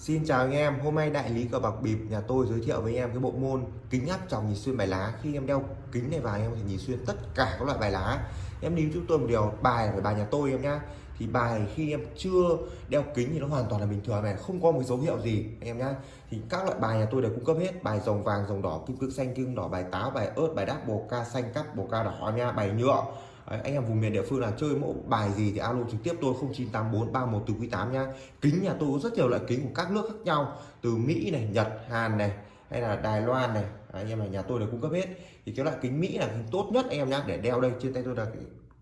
Xin chào anh em, hôm nay đại lý cờ bạc bịp nhà tôi giới thiệu với anh em cái bộ môn kính áp tròng nhìn xuyên bài lá. Khi em đeo kính này vào em có thể nhìn xuyên tất cả các loại bài lá. Em lưu chúng tôi một điều bài về phải bài nhà tôi em nhá. Thì bài khi em chưa đeo kính thì nó hoàn toàn là bình thường này, không có một dấu hiệu gì anh em nhá. Thì các loại bài nhà tôi đều cung cấp hết, bài rồng vàng, rồng đỏ, kim cương xanh, kim đỏ, bài táo, bài ớt, bài đáp, bồ ca xanh, cắp, bồ ca đỏ em nha, bài nhựa Đấy, anh em vùng miền địa phương là chơi mẫu bài gì thì alo trực tiếp tôi 0984 31 từ quý 8 nha kính nhà tôi có rất nhiều loại kính của các nước khác nhau từ Mỹ này Nhật Hàn này hay là Đài Loan này. Đấy, anh em là nhà tôi đều cung cấp hết. Thì cái loại kính Mỹ là kính tốt nhất anh em nhá để đeo đây trên tay tôi là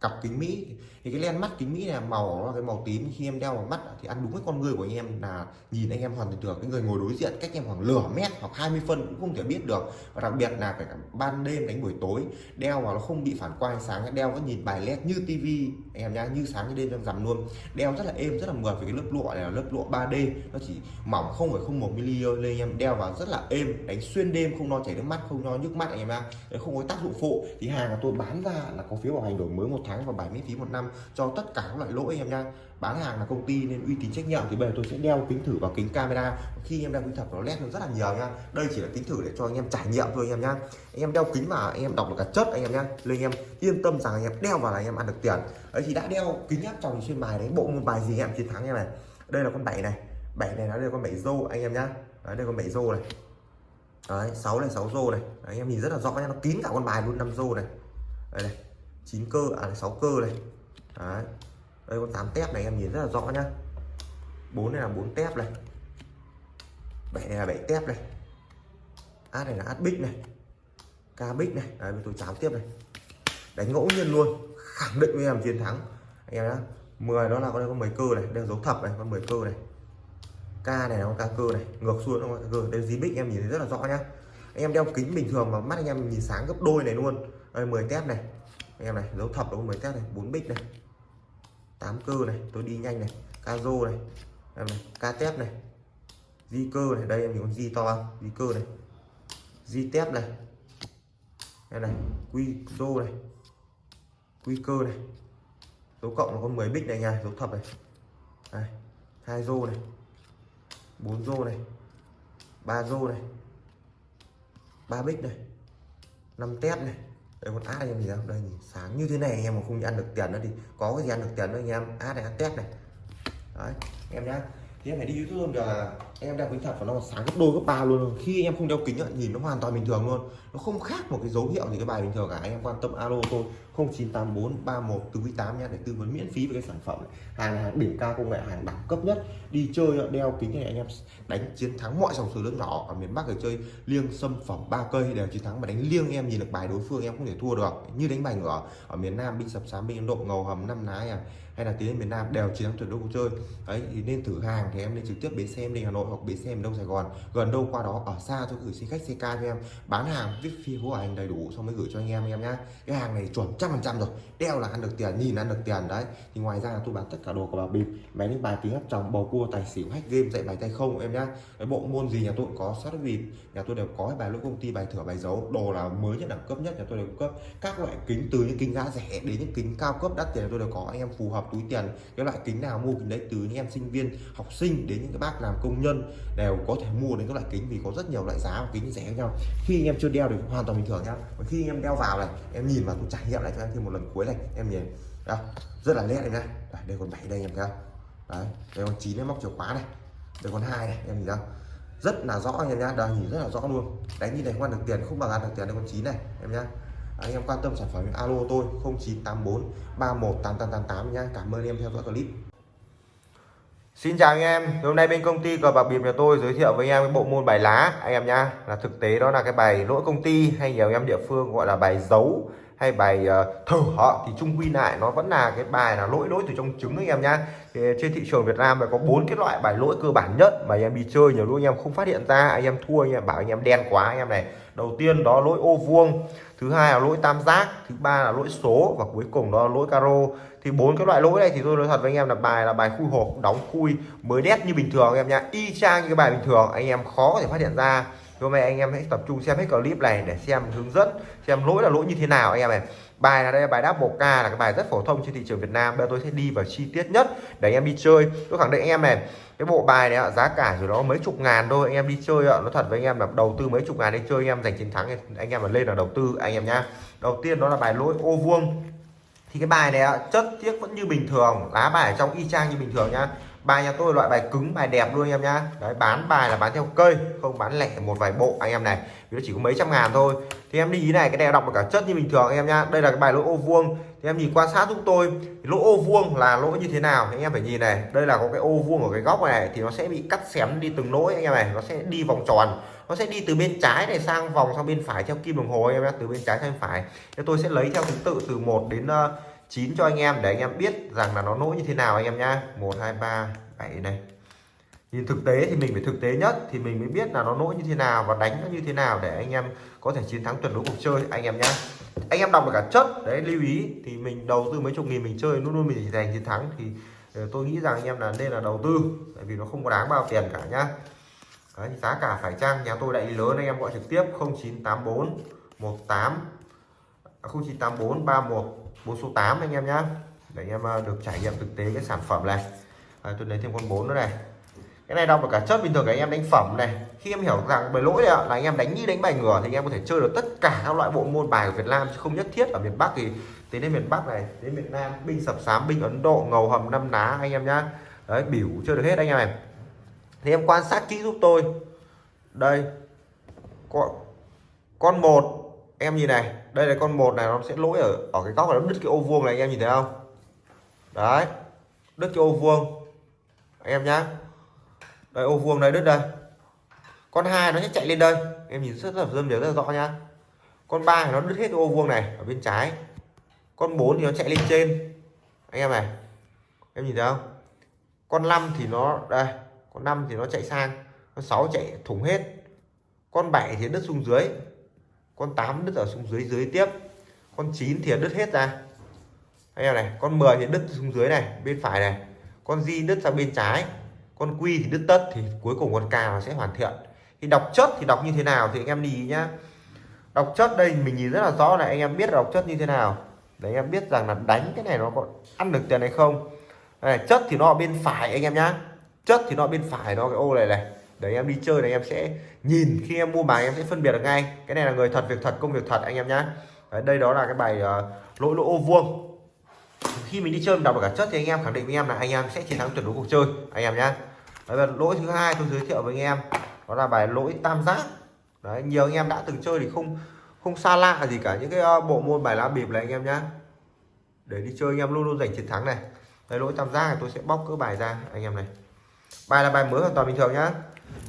cặp kính Mỹ. Thì cái len mắt kính Mỹ này màu, nó là cái màu tím. Khi em đeo vào mắt thì ăn đúng với con người của anh em là nhìn anh em hoàn toàn được. Cái người ngồi đối diện cách em khoảng lửa mét hoặc 20 phân cũng không thể biết được. Và đặc biệt là phải ban đêm đánh buổi tối, đeo vào nó không bị phản quang sáng, đeo vẫn nhìn bài led như tivi anh em nhá, như sáng như đêm trong rằm luôn. Đeo rất là êm, rất là mượt vì cái lớp lụa này là lớp lụa 3D nó chỉ mỏng không phải không một mm nên anh em đeo vào rất là êm, đánh xuyên đêm, không lo chảy nước mắt, không lo nhức mắt anh em nhá. Không có tác dụng phụ. Thì hàng của tôi bán ra là có phiếu bảo hành đổi mới một tháng và bài miễn phí một năm cho tất cả các loại lỗi em nha bán hàng là công ty nên uy tín trách nhiệm thì bây giờ tôi sẽ đeo kính thử vào kính camera khi em đeo kính thật nó led hơn rất là nhiều nha đây chỉ là kính thử để cho anh em trải nghiệm thôi anh em nha anh em đeo kính vào anh em đọc được cả chất anh em nha nên anh em yên tâm rằng anh em đeo vào là anh em ăn được tiền ấy thì đã đeo kính áp tròng xuyên bài đấy bộ môn bài gì em chiến thắng em này đây là con bảy này bảy này nó đây con bảy rô anh em nhá đấy đây con bảy rô này đấy sáu này sáu rô này đấy, anh em nhìn rất là rõ nha nó kín cả con bài luôn năm rô này đây này 9 cơ à 6 cơ này. Đấy. Đây con 8 tép này, em nhìn rất là rõ nhá. 4 này là 4 tép này. 7 này là 7 tép này. Át này là át bích này. Ca bích này. Đấy tôi cháo tiếp này. Đánh ngẫu nhiên luôn. Khẳng định với em chiến thắng. Anh em nhá. 10 đó là con đây có 10 cơ này đây là dấu thập này, con 10 cơ này. Ca này là con ca cơ này. Ngược xuôi nó con ca cơ. Đây dí bích em nhìn thấy rất là rõ nhá. Anh em đeo kính bình thường mà mắt anh em nhìn sáng gấp đôi này luôn. Đây 10 tép này em này dấu thập đúng mới test này, bốn bích này 8 cơ này, tôi đi nhanh này ca rô này, em này ca tép này, di cơ này, đây em nhìn con di to không di cơ này, di tép này, em này, quy rô này, quy cơ này dấu cộng là con 10 bích này nha dấu thập này đây hai rô này, bốn rô này, ba rô này, ba bích này, năm tép này đây con át anh em nhìn không đây, nhìn, sáng như thế này anh em mà không ăn được tiền nữa thì có cái gì ăn được tiền nữa anh em. Át này, át tép này. Đấy, em nhá. Thì em phải đi youtube giờ là em đeo kính thật và nó sáng gấp đôi, gấp ba luôn. Khi em không đeo kính nhìn nó hoàn toàn bình thường luôn. Nó không khác một cái dấu hiệu gì cái bài bình thường cả. Anh em quan tâm alo tôi. 0984 31 từ quý 8 nha để tư vấn miễn phí về cái sản phẩm này. hàng hàng đỉnh cao công nghệ, hàng đẳng cấp nhất. Đi chơi, đeo kính này anh em đánh chiến thắng mọi dòng số lớn nhỏ ở miền Bắc để chơi liêng sâm phẩm ba cây đều chiến thắng. Mà đánh liêng em nhìn được bài đối phương em không thể thua được. Như đánh bài ngửa ở miền Nam, binh sập sám, binh Ấn Độ, ngầu hầm, năm lá à hay là tiến đến miền Nam đều chiến thắng tuyệt đối cuộc chơi. Đấy, thì nên thử hàng thì em nên trực tiếp bến xe em đi Hà Nội hoặc bến xe em Đông Sài Gòn. Gần đâu qua đó, ở xa tôi gửi xe khách xe ca cho em. Bán hàng, viết phi hố hành đầy đủ, xong mới gửi cho anh em anh em nhá. Cái hàng này chuẩn trăm phần trăm rồi. Đeo là ăn được tiền, nhìn ăn được tiền, đấy. Thì ngoài ra tôi bán tất cả đồ của bà bịp máy đánh bài tiếng hấp tròng bầu cua, tài xỉu, hack game, dạy bài tay không, em nhá. Cái bộ môn gì nhà tôi cũng có sát bịp nhà tôi đều có bài lỗi công ty, bài thửa, bài dấu đồ là mới nhất, đẳng cấp nhất nhà tôi đều cung cấp. Các loại kính từ những kính giá rẻ đến những kính cao cấp đắt tiền tôi đều có. Anh em phù hợp, túi tiền. Cái loại kính nào mua kính đấy, từ những em sinh viên, học sinh đến những cái bác làm công nhân, đều có thể mua đến các loại kính vì có rất nhiều loại giá và kính rẻ khác nhau. Khi anh em chưa đeo thì hoàn toàn bình thường nhá. Và khi anh em đeo vào này, em nhìn vào tôi trải nghiệm lại cho em thêm một lần cuối này em nhìn. Đó, rất là nét này nha, đây, còn bảy đây em thấy không? Đấy đây còn chín em móc chìa khóa này. Đây còn hai này em nhìn không? Rất là rõ anh em nhá đây nhìn rất là rõ luôn. Đánh như này không ăn được tiền không bằng ăn được tiền đây còn chín này em nhá. Anh em quan tâm sản phẩm alo tôi 0984 318888 nhá. Cảm ơn em theo dõi clip. Xin chào anh em, hôm nay bên công ty cờ bạc bịp nhà tôi giới thiệu với anh em cái bộ môn bài lá anh em nhá. Là thực tế đó là cái bài lỗi công ty hay nhiều anh em địa phương gọi là bài dấu hay bài ờ, uh, thử họ thì chung quy lại nó vẫn là cái bài là lỗi lỗi từ trong trứng anh em nhá. Thì trên thị trường Việt Nam có bốn cái loại bài lỗi cơ bản nhất mà anh em đi chơi nhiều lúc anh em không phát hiện ra anh em thua anh em bảo anh em đen quá anh em này. Đầu tiên đó lỗi ô vuông thứ hai là lỗi tam giác thứ ba là lỗi số và cuối cùng đó là lỗi caro. Thì bốn cái loại lỗi này thì tôi nói thật với anh em là bài là bài khui hộp đóng khui mới đét như bình thường anh em nhá. Y chang như cái bài bình thường anh em khó có thể phát hiện ra hôm nay anh em hãy tập trung xem hết clip này để xem hướng dẫn, xem lỗi là lỗi như thế nào anh em này bài là đây là bài đáp bộ ca là cái bài rất phổ thông trên thị trường Việt Nam. Bây giờ tôi sẽ đi vào chi tiết nhất để anh em đi chơi. Tôi khẳng định anh em này, cái bộ bài này giá cả rồi đó mấy chục ngàn thôi, anh em đi chơi ạ. Nó thật với anh em là đầu tư mấy chục ngàn đi chơi, anh em giành chiến thắng anh em mà lên là đầu tư, anh em nhá. Đầu tiên đó là bài lỗi ô vuông. Thì cái bài này chất tiếc vẫn như bình thường, lá bài ở trong y chang như bình thường nhá bài nhà tôi loại bài cứng bài đẹp luôn anh em nhá. Đấy bán bài là bán theo cây không bán lẻ một vài bộ anh em này. Vì nó chỉ có mấy trăm ngàn thôi. Thì em đi ý này cái này đọc được cả chất như bình thường anh em nhá. Đây là cái bài lỗ ô vuông. Thì em nhìn quan sát giúp tôi lỗ ô vuông là lỗ như thế nào anh em phải nhìn này. Đây là có cái ô vuông ở cái góc này thì nó sẽ bị cắt xém đi từng lỗ anh em này. Nó sẽ đi vòng tròn. Nó sẽ đi từ bên trái này sang vòng sang bên phải theo kim đồng hồ anh em nhá. Từ bên trái sang bên phải. Thì tôi sẽ lấy theo thứ tự từ 1 đến uh, chín cho anh em để anh em biết rằng là nó lỗi như thế nào anh em nhá. 1 2 3 7 này. Nhìn thực tế thì mình phải thực tế nhất thì mình mới biết là nó lỗi như thế nào và đánh nó như thế nào để anh em có thể chiến thắng tuyệt đối cuộc chơi anh em nhá. Anh em đọc được cả chất đấy lưu ý thì mình đầu tư mấy chục nghìn mình chơi luôn luôn mình giành chiến thắng thì ờ, tôi nghĩ rằng anh em là nên là đầu tư tại vì nó không có đáng bao tiền cả nhá. Đấy, giá cả phải chăng? Nhà tôi đại lý lớn anh em gọi trực tiếp 0984 18 0984 31 bốn số 8 anh em nhé để anh em ờ, được trải nghiệm thực tế cái sản phẩm này. À, tôi lấy thêm con 4 nữa này. Cái này đọc mà cả chất bình thường anh em đánh phẩm này. Khi em hiểu rằng bài lỗi là anh em đánh như đánh bài ngửa thì anh em có thể chơi được tất cả các loại bộ môn bài của Việt Nam chứ không nhất thiết ở miền Bắc thì đến đến miền Bắc này đến miền Nam. Binh sập sám binh Ấn Độ ngầu hầm năm ná anh em nhá. Đấy biểu chơi được hết anh em này. Thì em quan sát kỹ giúp tôi. Đây con con một em nhìn này đây là con một này, nó sẽ lỗi ở ở cái góc này nó đứt cái ô vuông này, anh em nhìn thấy không? Đấy, đứt cái ô vuông. Anh em nhá. Đây, ô vuông đây đứt đây. Con hai nó sẽ chạy lên đây. Em nhìn rất là dâm rất là rõ nhá. Con ba thì nó đứt hết cái ô vuông này ở bên trái. Con 4 thì nó chạy lên trên. Anh em này, em nhìn thấy không? Con 5 thì nó, đây, con 5 thì nó chạy sang. Con 6 chạy thủng hết. Con 7 thì đứt xuống dưới con 8 đứt ở xuống dưới dưới tiếp. Con 9 thì đứt hết ra. Anh em này con 10 thì đứt xuống dưới này bên phải này. Con di đứt sang bên trái. Con quy thì đứt tất thì cuối cùng con cà nó sẽ hoàn thiện. Thì đọc chất thì đọc như thế nào thì anh em đi nhá. Đọc chất đây mình nhìn rất là rõ này anh em biết đọc chất như thế nào. Để anh em biết rằng là đánh cái này nó có ăn được tiền hay không. Này, chất thì nó ở bên phải anh em nhá. Chất thì nó ở bên phải nó cái ô này này để anh em đi chơi này anh em sẽ nhìn khi em mua bài em sẽ phân biệt được ngay. Cái này là người thật việc thật công việc thật anh em nhá. Đấy, đây đó là cái bài uh, lỗi lỗ ô vuông. Khi mình đi chơi mình đọc được cả chất thì anh em khẳng định với em là anh em sẽ chiến thắng tuyệt đối cuộc chơi anh em nhá. Đấy, lỗi thứ hai tôi giới thiệu với anh em đó là bài lỗi tam giác. Đấy, nhiều anh em đã từng chơi thì không không xa lạ gì cả những cái uh, bộ môn bài lá bịp này anh em nhá. Để đi chơi anh em luôn luôn giành chiến thắng này. Đây lỗi tam giác này tôi sẽ bóc cỡ bài ra anh em này. Bài là bài mới hoàn toàn bình thường nhá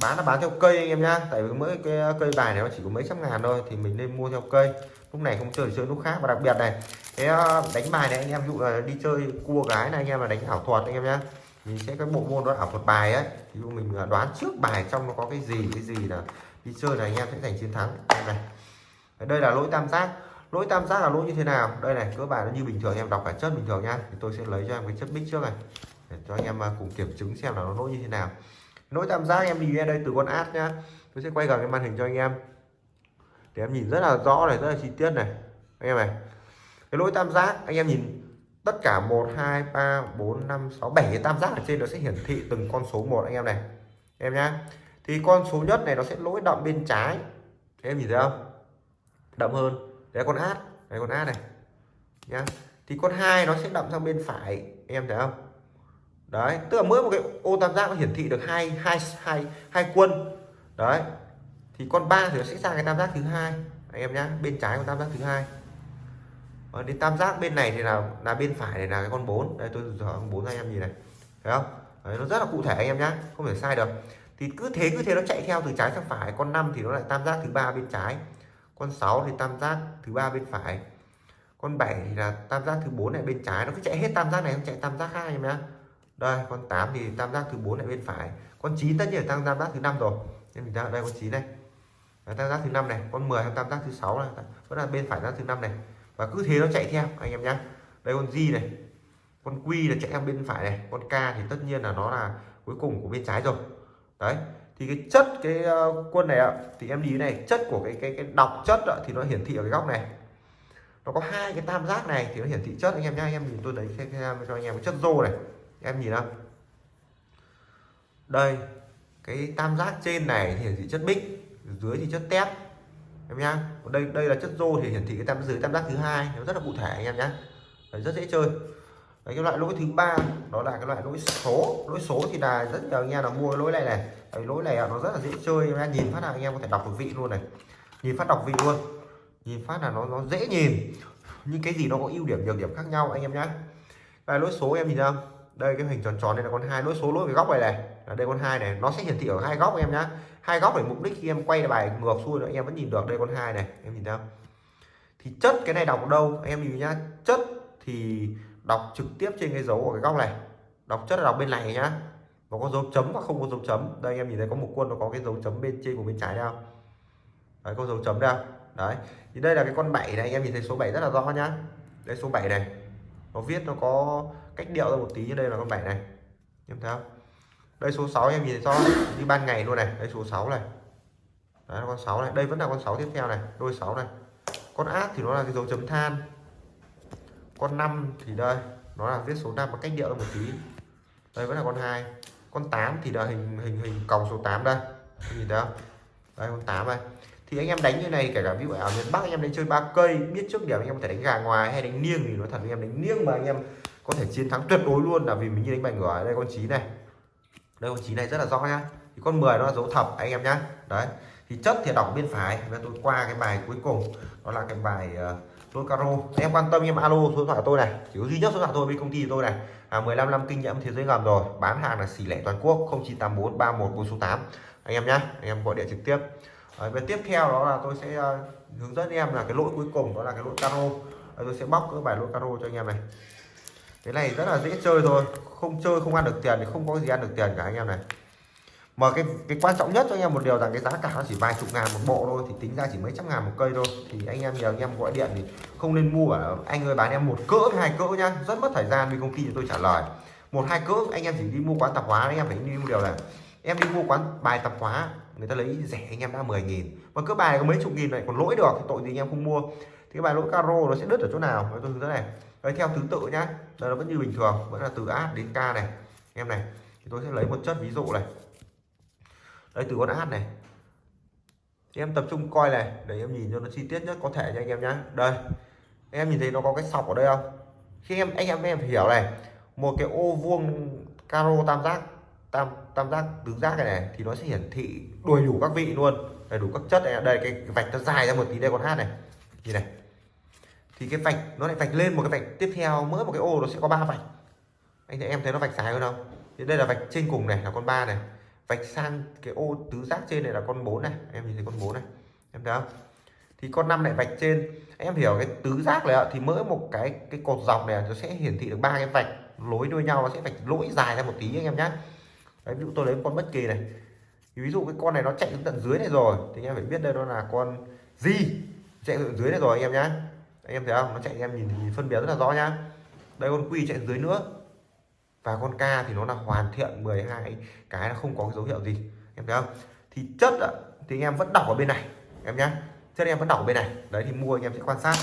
bán là bán theo cây anh em nhá. Tại vì mỗi cái ờ, cây bài này nó chỉ có mấy trăm ngàn thôi thì mình nên mua theo cây. Lúc này không chơi thì chơi lúc khác. Và đặc biệt này, cái ờ, đánh bài này anh em dụ là đi chơi cua gái này anh em là đánh ảo thuật anh em nhá. Mình sẽ cái bộ môn đó ảo thuật bài ấy. Thì mình ờ, đoán trước bài trong nó có cái gì cái gì là đi chơi này anh em sẽ giành chiến thắng. Đây này. Đây là lỗi tam giác. Lỗi tam giác là lỗi như thế nào? Đây này, cơ bản nó như bình thường em, đọc cả chất bình thường nhá. Thì tôi sẽ lấy cho em cái chất bích trước này. Để cho anh em cùng kiểm chứng xem là nó lỗi như thế nào lỗi tam giác em đi đây từ con át nhá. Tôi sẽ quay gần cái màn hình cho anh em. Để em nhìn rất là rõ này, rất là chi tiết này. Anh em này, cái lỗi tam giác, anh em nhìn tất cả 1 2 3 4 5 6 7 cái tam giác ở trên nó sẽ hiển thị từng con số một, anh em này. Em nhá. Thì con số nhất này nó sẽ lỗi đậm bên trái. Em nhìn thấy không? Đậm hơn. Đấy, con át. Đấy, con át này. Nhá. Thì con hai nó sẽ đậm sang bên phải. Em thấy không? Đấy tức là mỗi một cái ô tam giác nó hiển thị được hai hai hai hai quân. Đấy thì con ba thì nó sẽ sang cái tam giác thứ hai. Anh em nhá bên trái của tam giác thứ hai. Và đến tam giác bên này thì là là bên phải này là cái con 4 đây tôi dở con bốn anh em nhìn này. Thấy không? Đấy, nó rất là cụ thể anh em nhá không thể sai được. Thì cứ thế cứ thế nó chạy theo từ trái sang phải. Con 5 thì nó lại tam giác thứ ba bên trái. Con 6 thì tam giác thứ ba bên phải. Con 7 thì là tam giác thứ bốn này bên trái. Nó cứ chạy hết tam giác này không chạy tam giác khác anh em nhá đây con 8 thì tam giác thứ bốn lại bên phải. Con 9 tất nhiên là tam, tam giác thứ năm rồi. Nên mình ra đây con 9 này. Đấy, tam giác thứ năm này con 10 tam giác thứ sáu này. Vẫn là bên phải tam giác thứ năm này. Và cứ thế nó chạy theo anh em nhá. Đây con di này con quy là chạy theo bên phải này. Con k thì tất nhiên là nó là cuối cùng của bên trái rồi. Đấy thì cái chất cái ờ, quân này ạ thì em đi này chất của cái cái cái đọc chất ạ, thì nó hiển thị ở cái góc này. Nó có hai cái tam giác này thì nó hiển thị chất anh em nhá. Anh em nhìn tôi đấy cho anh em cái chất rô này em nhìn không đây cái tam giác trên này thì hiển thị chất bích dưới thì chất tép. Em nhá đây đây là chất rô thì hiển thị cái tam dưới tam giác thứ hai nó rất là cụ thể anh em nhá. Đấy, rất dễ chơi. Đấy, cái loại lỗi thứ ba đó là cái loại lỗi số. Lỗi số thì là rất nhiều anh em là mua lỗi này này. Đấy, lỗi này nó rất là dễ chơi em nhìn phát là anh em có thể đọc được vị luôn này. Nhìn phát đọc vị luôn. Nhìn phát là nó nó dễ nhìn. Nhưng cái gì nó có ưu điểm nhược điểm khác nhau anh em nhá. Cái lỗi số em nhìn không đây, cái hình tròn tròn đây là con hai, lỗi số, lỗi về góc này này. Ở đây con hai này, nó sẽ hiển thị ở hai góc em nhá. Hai góc để mục đích khi em quay bài ngược xuôi nữa, em vẫn nhìn được. Đây con hai này, em nhìn thấy không? Thì chất cái này đọc ở đâu? Em nhìn nhá, chất thì đọc trực tiếp trên cái dấu của cái góc này. Đọc chất là đọc bên này nhá. Nó có dấu chấm và không có dấu chấm. Đây, em nhìn thấy có một quân nó có cái dấu chấm bên trên của bên trái đâu đấy, có dấu chấm đâu đấy. Thì đây là cái con 7 này anh em nhìn thấy số 7 rất là rõ nhá. Đây, số 7 này. Nó viết nó có cách điệu ra một tí như đây là con 7 này. Em thấy không? Đây số 6 em nhìn thấy rõ như ban ngày luôn này. Đây số 6 này. Đấy, là con 6 này. Đây vẫn là con 6 tiếp theo này. Đôi 6 này. Con ác thì nó là cái dấu chấm than. Con 5 thì đây, nó là viết số 5 và cách điệu ra một tí. Đây vẫn là con 2 con 8 thì là hình hình hình còng số 8 đây. Nhìn thấy không? Đây, con 8 này. Thì anh em đánh như này, kể cả ví dụ ở miền Bắc anh em đánh chơi ba cây, biết trước điểm anh em có thể đánh gà ngoài hay đánh niêng thì nói thật anh em đánh niêng mà anh em có thể chiến thắng tuyệt đối luôn. Là vì mình như đánh bài ngửa đây con chín này. Đây con chín này rất là rõ nhá. Thì con 10 nó là dấu thập anh em nhá. Đấy. Thì chất thì đọc bên phải. Và tôi qua cái bài cuối cùng. Đó là cái bài uh, lô caro em quan tâm em alo số điện thoại tôi này. Chỉ có duy nhất số điện thoại tôi với công ty tôi này. À, 15 năm kinh nghiệm thế giới ngầm rồi. Bán hàng là xỉ lẻ toàn quốc. 0984 31 số 8 anh em nhá. Anh em gọi điện trực tiếp. À, và tiếp theo đó là tôi sẽ uh, hướng dẫn em là cái lỗi cuối cùng. Đó là cái lỗi caro à, tôi sẽ bóc cái bài lỗi caro cho anh em này cái này rất là dễ chơi thôi. Không chơi, không ăn được tiền thì không có gì ăn được tiền cả anh em này. Mà cái cái quan trọng nhất cho anh em một điều rằng cái giá cả nó chỉ vài chục ngàn một bộ thôi, thì tính ra chỉ mấy trăm ngàn một cây thôi. Thì anh em nhờ anh em gọi điện thì không nên mua ở anh ơi bán em một cỡ hai cỡ nhá. Rất mất thời gian vì công ty thì tôi trả lời. Một, hai cỡ, anh em chỉ đi mua quán tạp hóa, anh em phải đi một điều là em đi mua quán bài tạp hóa, người ta lấy rẻ anh em đã 10 nghìn. Mà cứ bài có mấy chục nghìn này còn lỗi được, thì tội gì anh em không mua thì bài lỗi caro nó sẽ đứt ở chỗ nào? Tôi hướng dẫn này. Đấy theo thứ tự nhá. Đây nó vẫn như bình thường vẫn là từ a đến k này. Em này thì tôi sẽ lấy một chất ví dụ này. Đây từ con a này. Thì em tập trung coi này để em nhìn cho nó chi tiết nhất có thể cho anh em nhá. Đây em nhìn thấy nó có cái sọc ở đây không? Khi em anh em em phải hiểu này. Một cái ô vuông caro tam giác tam tam giác tứ giác này, này thì nó sẽ hiển thị đầy đủ các vị luôn. Đầy đủ các chất này. Đây cái, cái vạch nó dài ra một tí đây con hát này nhìn này. Thì cái vạch, nó lại vạch lên một cái vạch. Tiếp theo, mỗi một cái ô nó sẽ có ba vạch. Anh em thấy nó vạch dài hơn không? Thì đây là vạch trên cùng này, là con ba này. Vạch sang cái ô tứ giác trên này là con 4 này. Em nhìn thấy con 4 này. Em thấy không? Thì con năm lại vạch trên. Em hiểu cái tứ giác này thì mỗi một cái cái cột dọc này nó sẽ hiển thị được ba cái vạch nối đuôi nhau, nó sẽ vạch lỗi dài ra một tí anh em nhé đấy, ví dụ tôi lấy con bất kỳ này. Thì ví dụ cái con này nó chạy đến tận dưới này rồi, thì anh em phải biết đây nó là con gì? Chạy tận dưới này rồi anh em nhá. Anh em thấy không? Nó chạy anh em nhìn, nhìn phân biệt rất là rõ nhá. Đây con quy chạy dưới nữa. Và con ca thì nó là hoàn thiện 12 cái nó không có cái dấu hiệu gì. Em thấy không? Thì chất ạ thì anh em vẫn đọc ở bên này. Em nhá. Chất em vẫn đọc ở bên này. Đấy thì mua anh em sẽ quan sát.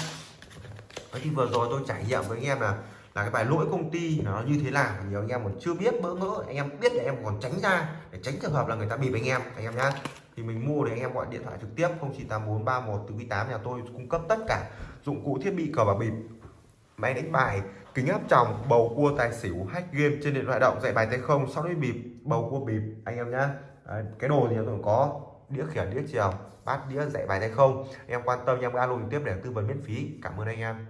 Đấy thì vừa rồi tôi trải nghiệm với anh em là là cái bài lỗi công ty nó như thế nào. Nhiều anh em còn chưa biết bỡ ngỡ anh em biết là em còn tránh ra để tránh trường hợp là người ta bịp anh em. Anh em nhá thì mình mua để anh em gọi điện thoại trực tiếp 098431 từ 8 nhà tôi cung cấp tất cả dụng cụ thiết bị cờ bạc bịp máy đánh bài kính áp tròng bầu cua tài xỉu hack game trên điện thoại động dạy bài tay không sau đấy bịp bầu cua bịp anh em nhá. Đấy, cái đồ thì tôi có đĩa khiển đĩa chiều bát đĩa dạy bài tay không. Anh em quan tâm anh em alo trực tiếp để tư vấn miễn phí. Cảm ơn anh em.